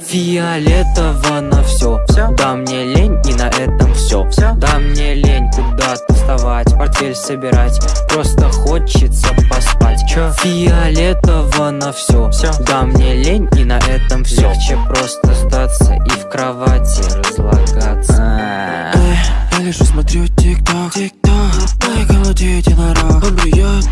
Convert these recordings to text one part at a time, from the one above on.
Фиолетово на все. Всё? Да мне лень и на этом все. Всё? Да мне лень куда-то вставать, портфель собирать. Просто хочется поспать. Чё? Фиолетово на все. Всё? Да мне лень и на этом все. Легче просто сдаться и в кровати разлагаться. Эй, я лежу, смотрю тик-ток, тик-ток Моя голоде единорог Он бьет.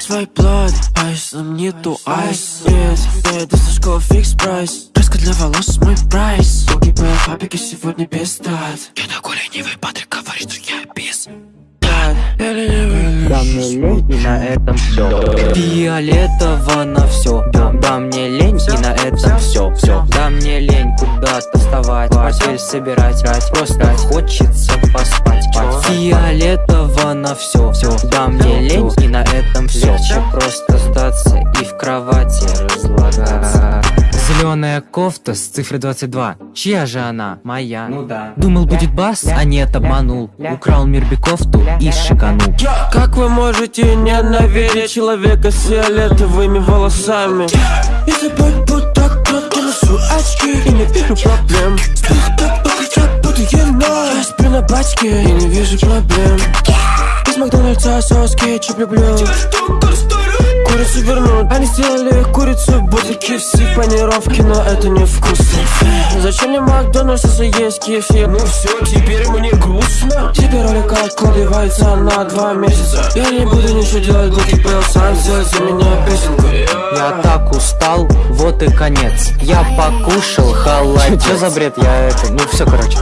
Свой плод. Айсом нету айс. Нет, иду со школы фикс прайс. Краска для волос мой прайс. Погибаю фабрики сегодня без стат Я такой ленивый, Патрик говорит, что я без. Стат. Я ленивый Да мне лень и на этом все. Фиолетово на все. Да, да мне вставать, портфель собирать. Просто хочется поспать. Фиолетово на все. Все. Да мне лень и на этом все. Легче просто сдаться и в кровати разлагаться. Зеленая кофта с цифрой 22. Чья же она? Моя. Ну да. Думал будет бас, а нет, обманул Украл Мирби кофту и шиканул Как вы можете ненавидеть человека с фиолетовыми волосами? Я тобой Я сплю на бачке и не вижу проблем. Из Макдональдса соус кетчуп люблю. Курицу вернут Они сделали курицу будто KFC в панировке Но это не вкусно. Зачем мне Макдональдс, если есть кефир? Ну все, теперь мне грустно. Тебе ролик откладывается на два месяца. Я не буду ничего делать, буду пел сам сделать за меня песенку. Я так устал, вот и конец. Я покушал халат Чё за бред? Я это... Ну все, короче